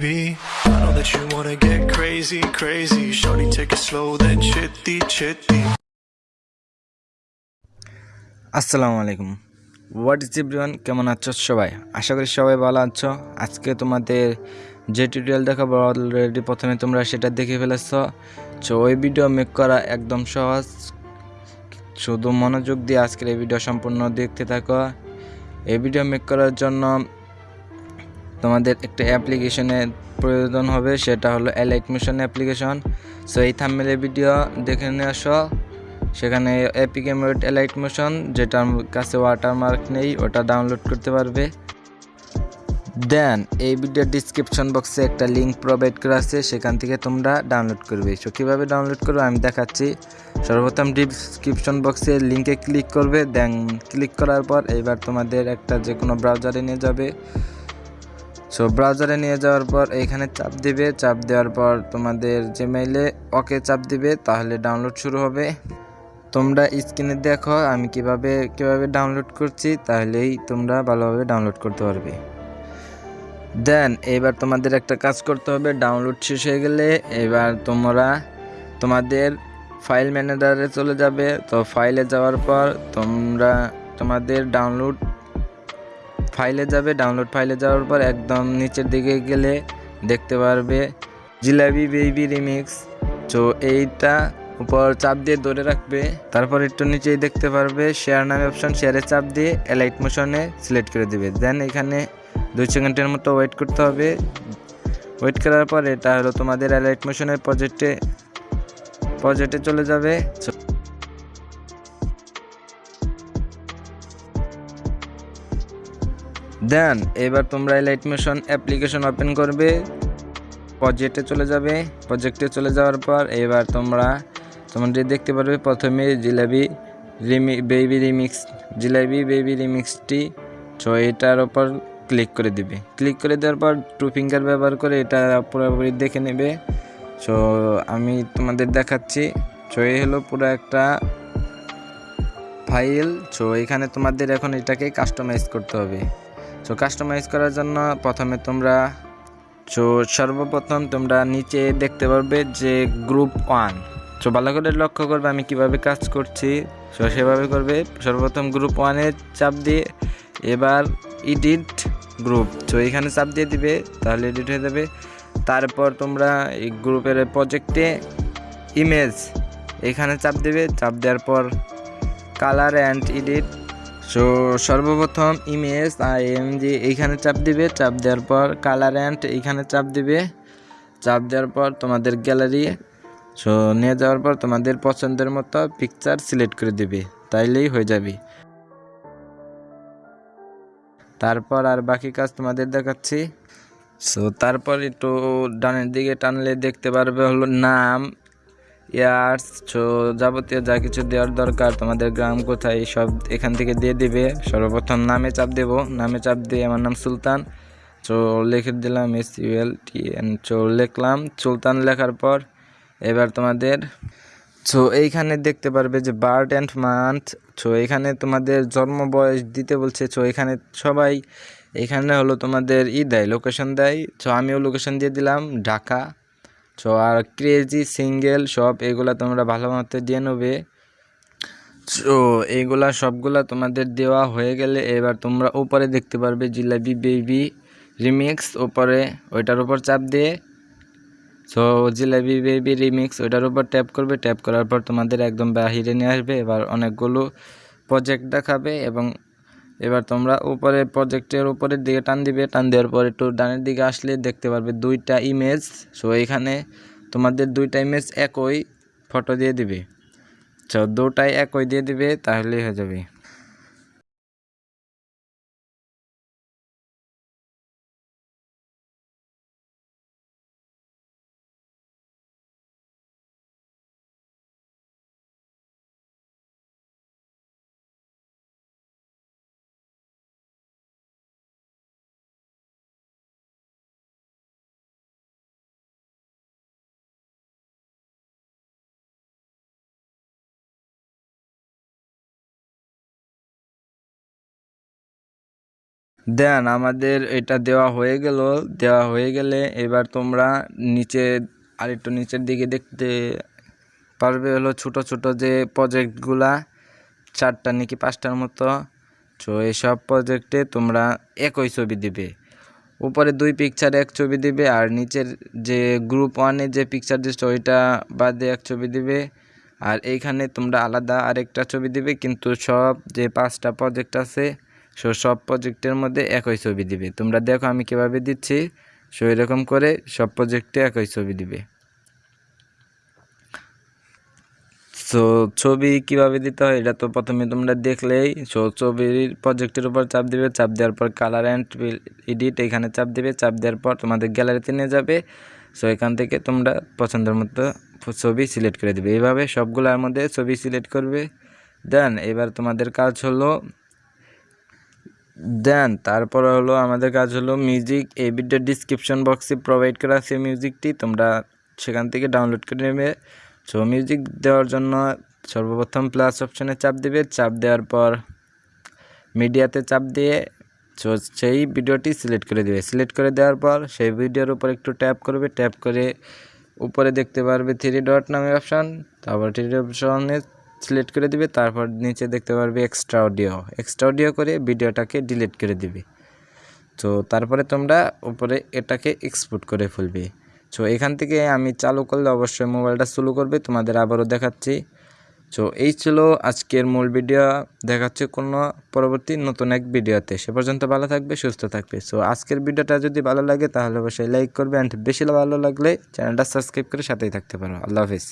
baby. I know that you wanna get crazy, crazy. Shorty, take it slow, then chitty, chitty. আসসালামু আলাইকুম। What is everyone কেমন আছো সবাই? আশা করি সবাই ভালো আছো। আজকে তোমাদের যে টিউটোরিয়াল দেখাবো অলরেডি প্রথমে তোমরা সেটা দেখে ফেলেছ। তো ওই ভিডিও মেক করা একদম সহজ। শুধু মনোযোগ দিয়ে আজকের এই ভিডিও সম্পূর্ণ দেখতে থাকো। এই ভিডিও মেক করার জন্য তোমাদের একটা অ্যাপ্লিকেশনের প্রয়োজন হবে, সেটা হলো এলাইট মিশন অ্যাপ্লিকেশন সো এই থাম্বেলের ভিডিও দেখে নিয়ে আসো। সেখানে এপিক এমোয়েড এলাইট মোশন যেটার কাছে ওয়াটারমার্ক নেই, ওটা ডাউনলোড করতে পারবে। দেন এই ভিডিওর ডিসক্রিপশন বক্সে একটা লিঙ্ক প্রোভাইড করা আছে, সেখান থেকে তোমরা ডাউনলোড করবে। সো কীভাবে ডাউনলোড করবে আমি দেখাচ্ছি। সর্বপ্রথম ডিসক্রিপশন বক্সে লিঙ্কে ক্লিক করবে দেন ক্লিক করার পর এবার তোমাদের একটা যে কোনো ব্রাউজারে নিয়ে যাবে। সো ব্রাউজারে নিয়ে যাওয়ার পর এইখানে চাপ দিবে। চাপ দেওয়ার পর তোমাদের জিমেইলে ওকে চাপ দিবে, তাহলে ডাউনলোড শুরু হবে। তোমরা স্ক্রিনে দেখো আমি কীভাবে কীভাবে ডাউনলোড করছি, তাহলেই তোমরা ভালোভাবে ডাউনলোড করতে পারবে। দেন এবার তোমাদের একটা কাজ করতে হবে ডাউনলোড শেষ হয়ে গেলে এবার তোমরা তোমাদের ফাইল ম্যানেজারে চলে যাবে। তো ফাইলে যাওয়ার পর তোমরা তোমাদের ডাউনলোড ফাইলে যাবে ডাউনলোড ফাইলে যাওয়ার পর একদম নিচের দিকে গেলে দেখতে পারবে জিলাবি বেবি রিমিক্স তো এইটা উপর চাপ দিয়ে ধরে রাখবে, তারপর একটু নিচেই দেখতে পারবে শেয়ার নামে অপশন শেয়ারে চাপ দিয়ে এলাইট মোশনে সিলেক্ট করে দিবে। দেন এখানে দুই সেকেন্ডের মতো ওয়েট করতে হবে। ওয়েট করার পর এটা হলো তোমাদের এলাইট মোশনের প্রজেক্টে প্রজেক্টে চলে যাবে। দেন, এবার তোমরা লাইট মোশন অ্যাপ্লিকেশন ওপেন করবে। প্রজেক্টে চলে যাবে। প্রজেক্টে চলে যাওয়ার পর এবার তোমরা তোমাদের দেখতে পারবে প্রথমে জিলাবি রিমি বেবি রিমিক্স জিলাবি বেবি রিমিক্সটি সো এটার ওপর ক্লিক করে দিবে। ক্লিক করে দেওয়ার পর টু ফিঙ্গার ব্যবহার করে এটা পুরোপুরি দেখে নেবে। সো আমি তোমাদের দেখাচ্ছি। সো এই হলো পুরো একটা ফাইল সো এখানে তোমাদের এখন এটাকে কাস্টমাইজ করতে হবে। সো কাস্টমাইজ করার জন্য প্রথমে তোমরা সো সর্বপ্রথম তোমরা নিচে দেখতে পারবে যে গ্রুপ ওয়ান সো ভালো করে লক্ষ্য করবে আমি কীভাবে কাজ করছি। সো সেভাবে করবে। সর্বপ্রথম গ্রুপ ওয়ানে চাপ দিয়ে এবার এডিট গ্রুপ সো এখানে চাপ দিয়ে দিবে, তাহলে এডিট হয়ে যাবে। তারপর তোমরা এই গ্রুপের প্রজেক্টে ইমেজ এখানে চাপ দেবে। চাপ দেওয়ার পর কালার অ্যান্ড এডিট সো সর্বপ্রথম ইমেজ আর এমজি এইখানে চাপ দিবে, চাপ দেওয়ার পর কালার অ্যান্ড এইখানে চাপ দিবে। চাপ দেওয়ার পর তোমাদের গ্যালারি সো নিয়ে যাওয়ার পর তোমাদের পছন্দের মতো পিকচার সিলেক্ট করে দিবে, তাইলেই হয়ে যাবে। তারপর আর বাকি কাজ তোমাদের দেখাচ্ছি। সো তারপর একটু ডানের দিকে টানলে দেখতে পারবে হলো নাম। ইয়ার্স যাবতীয় যা কিছু দেওয়ার দরকার তোমাদের গ্রাম কোথায়, সব এখান থেকে দিয়ে দিবে। সর্বপ্রথম নামে চাপ দেব। নামে চাপ দিয়ে আমার নাম সুলতান। সো লিখে দিলাম S U L T N so লিখলাম। সুলতান লেখার পর এবার তোমাদের সো এইখানে দেখতে পারবে যে বার্থ অ্যান্ড মান্থ সো এখানে তোমাদের জন্ম বয়স দিতে বলছে সো এখানে সবাই, এখানে হলো তোমাদের ই দেয় লোকেশন দেয়। সো আমিও লোকেশন দিয়ে দিলাম, ঢাকা। সো আর ক্রেজি সিঙ্গেল সব এগুলা তোমরা ভালো মতো দিয়ে নেবে। সো এইগুলা সবগুলা তোমাদের দেওয়া হয়ে গেলে এবার তোমরা উপরে দেখতে পারবে জিলাবি বেবি রিমিক্স ওপরে ওইটার উপর চাপ দিয়ে। সো জিলাবি বেবি রিমিক্স ওইটার উপর ট্যাপ করবে ট্যাপ করার পর তোমাদের একদম বাহিরে নিয়ে আসবে। এবার অনেকগুলো প্রজেক্ট দেখাবে এবং এবার তোমরা উপরে প্রজেক্টের উপরের দিকে টান দিবে, টান দেওয়ার পর একটু ডানের দিকে আসলে দেখতে পারবে দুইটা ইমেজ সো এখানে তোমাদের দুইটা ইমেজ একই ফটো দিয়ে দিবে। সো দুটাই একই দিয়ে দিবে, তাহলেই হয়ে যাবে। দেন আমাদের এটা দেওয়া হয়ে গেল। দেওয়া হয়ে গেলে এবার তোমরা নিচে আরেকটু নিচের দিকে দেখতে পারবে হলো ছোট ছোট যে প্রজেক্টগুলা চারটা নাকি পাঁচটার মতো। তো এইসব প্রজেক্টে তোমরা একই ছবি দিবে। উপরে দুই পিকচার এক ছবি দিবে আর নিচের যে গ্রুপ ওয়ানে যে পিকচার দিচ্ছে ওইটা বাদে এক ছবি দিবে। আর এইখানে তোমরা আলাদা আরেকটা ছবি দিবে, কিন্তু সব যে পাঁচটা প্রজেক্ট আছে সো সব প্রজেক্টের মধ্যে একই ছবি দিবে। তোমরা দেখো আমি কীভাবে দিচ্ছি। সো এরকম করে সব প্রজেক্টে একই ছবি দিবে। সো ছবি কীভাবে দিতে হয় এটা তো প্রথমে তোমরা দেখলেই। সো ছবির প্রজেক্টের উপর চাপ দিবে। চাপ দেওয়ার পর কালার অ্যান্ড এডিট এখানে চাপ দিবে। চাপ দেওয়ার পর তোমাদের গ্যালারিতে নিয়ে যাবে। সো এখান থেকে তোমরা পছন্দের মতো ছবি সিলেক্ট করে দিবে। এইভাবে সবগুলোর মধ্যে ছবি সিলেক্ট করবে। দেন এবার তোমাদের কাজ হলো দেন, তারপর হলো আমাদের কাজ হলো মিউজিক এই ভিডিও ডিসক্রিপশন বক্সে প্রোভাইড করা আছে মিউজিকটি তোমরা সেখান থেকে ডাউনলোড করে নেবে। সো মিউজিক দেওয়ার জন্য সর্বপ্রথম প্লাস অপশনে চাপ দেবে, চাপ দেওয়ার পর মিডিয়াতে চাপ দিয়ে সো সেই ভিডিওটি সিলেক্ট করে দেবে। সিলেক্ট করে দেওয়ার পর সেই ভিডিওর উপর একটু ট্যাপ করবে ট্যাপ করে উপরে দেখতে পারবে থ্রি ডট নামে অপশান তারপর থ্রি অপশনে সিলেক্ট করে দিবে, তারপর নিচে দেখতে পারবে এক্সট্রা অডিও এক্সট্রা অডিও করে ভিডিওটাকে ডিলিট করে দিবে। তো তারপরে তোমরা উপরে এটাকে এক্সপোর্ট করে ফেলবে। সো এখান থেকে আমি চালু করলে অবশ্যই মোবাইলটা চালু করবে, তোমাদের আবারও দেখাচ্ছি। সো এই ছিল আজকের মূল ভিডিও, দেখাচ্ছে কোনো পরবর্তী নতুন এক ভিডিওতে। সে পর্যন্ত ভালো থাকবে, সুস্থ থাকবে। সো আজকের ভিডিওটা যদি ভালো লাগে, তাহলে অবশ্যই লাইক করবে। অ্যান্ড বেশি ভালো লাগলে চ্যানেলটা সাবস্ক্রাইব করে সাথেই থাকতে পারো। আল্লাহ হাফিজ।